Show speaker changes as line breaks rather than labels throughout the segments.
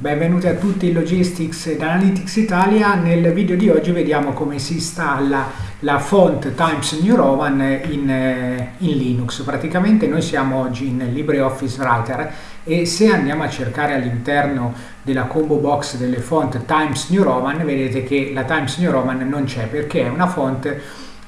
Benvenuti a tutti in Logistics ed Analytics Italia. Nel video di oggi vediamo come si installa la font Times New Roman in, eh, in, Linux. Praticamente noi siamo oggi in LibreOffice Writer e se andiamo a cercare all'interno della combo box delle font Times New Roman vedete che la Times New Roman non c'è perché è una font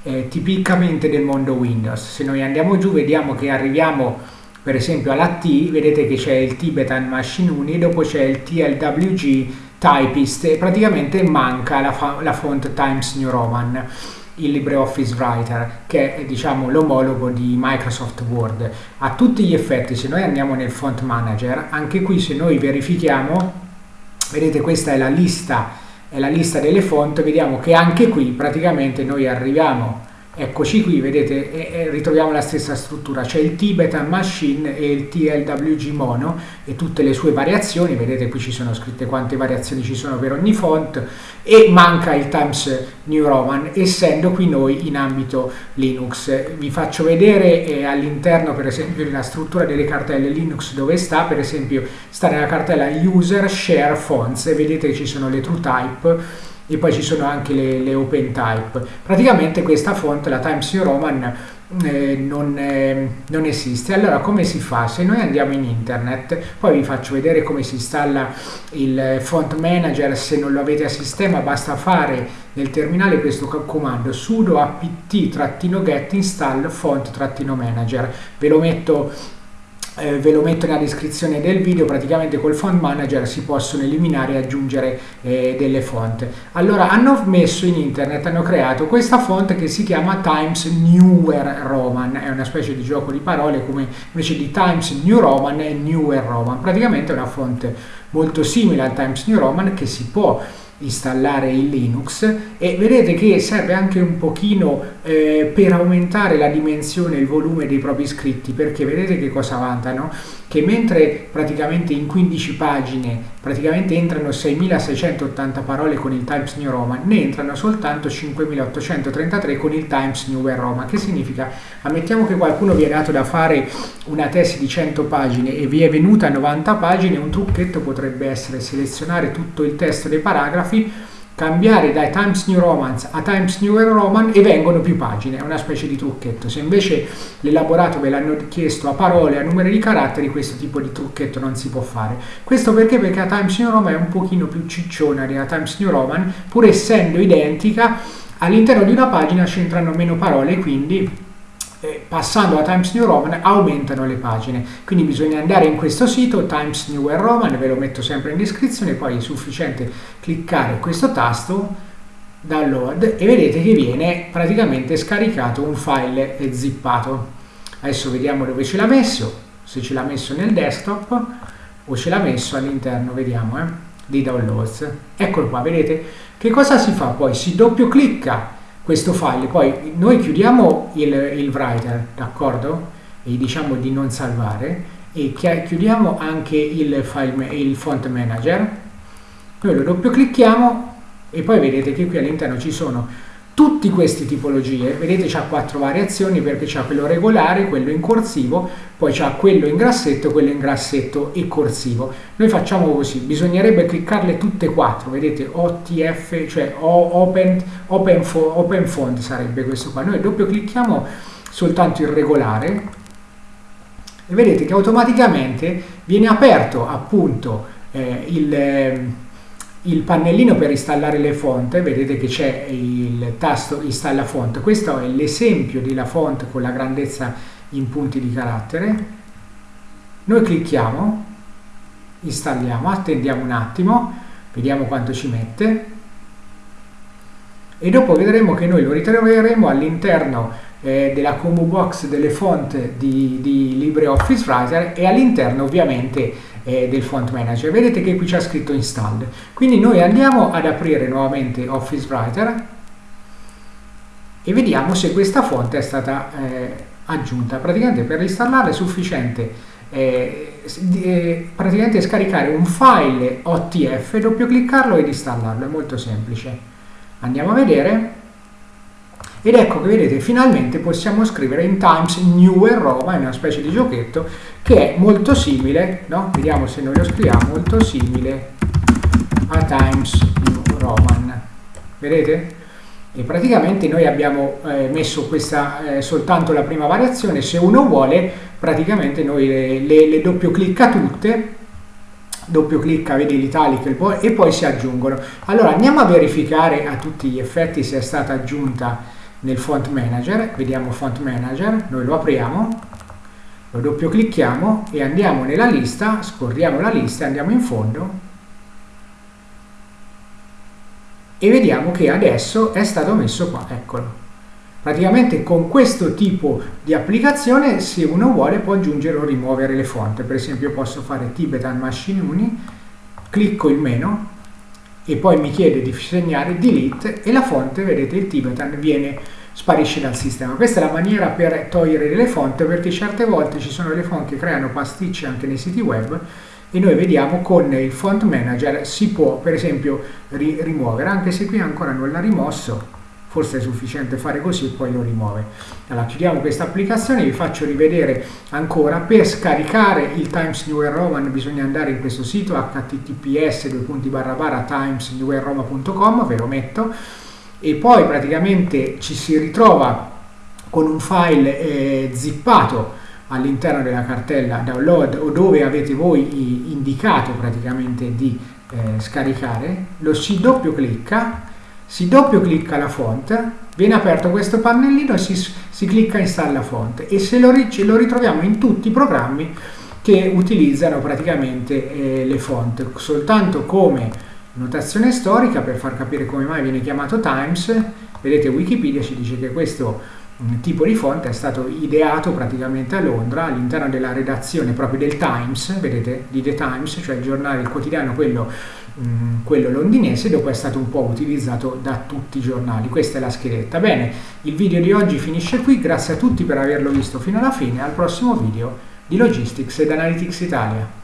eh, tipicamente del mondo Windows. Se noi andiamo giù vediamo che arriviamo per esempio alla T vedete che c'è il Tibetan Machine Uni e dopo c'è il TLWG Typist e praticamente manca la, la font Times New Roman il LibreOffice Writer che è diciamo l'omologo di Microsoft Word. A tutti gli effetti se noi andiamo nel font manager anche qui se noi verifichiamo vedete questa è la lista è la lista delle font vediamo che anche qui praticamente noi arriviamo Eccoci qui, vedete, e, e ritroviamo la stessa struttura, c'è il Tibetan Machine e il TLWG Mono e tutte le sue variazioni, vedete qui ci sono scritte quante variazioni ci sono per ogni font e manca il Times New Roman, essendo qui noi in ambito Linux. Vi faccio vedere eh, all'interno per esempio della struttura delle cartelle Linux dove sta, per esempio sta nella cartella User Share Fonts. E vedete che ci sono le TrueType e poi ci sono anche le, le open type. Praticamente questa font, la Times New Roman, eh, non, eh, non, esiste. Allora come si fa? Se noi andiamo in internet, poi vi faccio vedere come si installa il font manager, se non lo avete a sistema basta fare nel terminale questo comando sudo apt-get install font-manager. Ve lo metto eh, ve lo metto nella descrizione del video, praticamente col font manager si possono eliminare e aggiungere eh, delle font. Allora hanno messo in internet, hanno creato questa font che si chiama Times Newer Roman, è una specie di gioco di parole come invece di Times New Roman e Newer Roman, praticamente è una font molto simile al Times New Roman che si può installare in Linux e vedete che serve anche un pochino eh, per aumentare la dimensione e il volume dei propri scritti perché vedete che cosa vantano che mentre praticamente in 15 pagine praticamente entrano 6680 parole con il Times New Roman ne entrano soltanto 5833 con il Times New Roman. Che significa? Ammettiamo che qualcuno vi è dato da fare una tesi di 100 pagine e vi è venuta a 90 pagine un trucchetto potrebbe essere selezionare tutto il testo dei paragrafi cambiare dai Times New Romance a Times New Roman e vengono più pagine, è una specie di trucchetto. Se invece l'elaborato ve l'hanno chiesto a parole, a numeri di caratteri, questo tipo di trucchetto non si può fare. Questo perché? Perché la Times New Roman è un pochino più cicciona della Times New Roman, pur essendo identica, all'interno di una pagina c'entrano meno parole, quindi eh, passando a Times New Roman aumentano le pagine. Quindi bisogna andare in questo sito Times New Roman, ve lo metto sempre in descrizione, poi è sufficiente cliccare questo tasto download e vedete che viene praticamente scaricato un file zippato. Adesso vediamo dove ce l'ha messo, se ce l'ha messo nel desktop o ce l'ha messo all'interno, vediamo, eh, di downloads. Eccolo qua, vedete? Che cosa si fa poi? Si doppio clicca questo file, poi noi chiudiamo il, il writer, d'accordo? E diciamo di non salvare. E chiudiamo anche il, file, il font manager, noi lo doppio clicchiamo e poi vedete che qui all'interno ci sono tutti queste tipologie, vedete c'ha quattro variazioni perché c'ha quello regolare, quello in corsivo, poi c'ha quello in grassetto, quello in grassetto e corsivo. Noi facciamo così, bisognerebbe cliccarle tutte e quattro, vedete OTF, cioè Open, open, open Font sarebbe questo qua. Noi doppio clicchiamo soltanto il regolare e vedete che automaticamente viene aperto appunto eh, il... Eh, il pannellino per installare le fonti, vedete che c'è il tasto installa font, questo è l'esempio della font con la grandezza in punti di carattere, noi clicchiamo, installiamo, attendiamo un attimo, vediamo quanto ci mette e dopo vedremo che noi lo ritroveremo all'interno eh, della combo box delle font di, di LibreOffice Writer e all'interno ovviamente eh, del font manager. Vedete che qui c'è scritto install. Quindi noi andiamo ad aprire nuovamente Office Writer e vediamo se questa font è stata eh, aggiunta. Praticamente per installarla è sufficiente eh, eh, praticamente scaricare un file OTF, doppio cliccarlo ed installarlo, è molto semplice. Andiamo a vedere ed ecco che vedete finalmente possiamo scrivere in Times Newer Roma, è una specie di giochetto che è molto simile, no? vediamo se noi lo scriviamo, molto simile a Times New Roman. Vedete? E praticamente noi abbiamo eh, messo questa eh, soltanto la prima variazione, se uno vuole praticamente noi le, le, le doppio clicca tutte doppio clicca, vedi l'italic e poi si aggiungono. Allora andiamo a verificare a tutti gli effetti se è stata aggiunta nel font manager, vediamo font manager, noi lo apriamo, lo doppio clicchiamo e andiamo nella lista, scorriamo la lista, andiamo in fondo e vediamo che adesso è stato messo qua, eccolo. Praticamente con questo tipo di applicazione se uno vuole può aggiungere o rimuovere le fonti, per esempio posso fare Tibetan Machine Uni, clicco il meno e poi mi chiede di segnare delete e la fonte, vedete il Tibetan, viene, sparisce dal sistema. Questa è la maniera per togliere le fonti perché certe volte ci sono le fonti che creano pasticci anche nei siti web e noi vediamo con il font manager si può per esempio ri rimuovere, anche se qui ancora non l'ha rimosso, forse è sufficiente fare così e poi lo rimuove. Allora chiudiamo questa applicazione, vi faccio rivedere ancora, per scaricare il Times New Roman bisogna andare in questo sito https timesnewroma.com, ve lo metto, e poi praticamente ci si ritrova con un file eh, zippato all'interno della cartella download o dove avete voi indicato praticamente di eh, scaricare, lo si doppio clicca si doppio clicca la font, viene aperto questo pannellino e si, si clicca installa font e se lo, lo, ritroviamo in tutti i programmi che utilizzano praticamente eh, le font, soltanto come notazione storica per far capire come mai viene chiamato Times, vedete Wikipedia ci dice che questo tipo di font è stato ideato praticamente a Londra all'interno della redazione proprio del Times, vedete, di The Times, cioè il giornale, il quotidiano, quello Mm, quello londinese, dopo è stato un po' utilizzato da tutti i giornali. Questa è la schedetta. Bene, il video di oggi finisce qui, grazie a tutti per averlo visto fino alla fine, al prossimo video di Logistics ed Analytics Italia.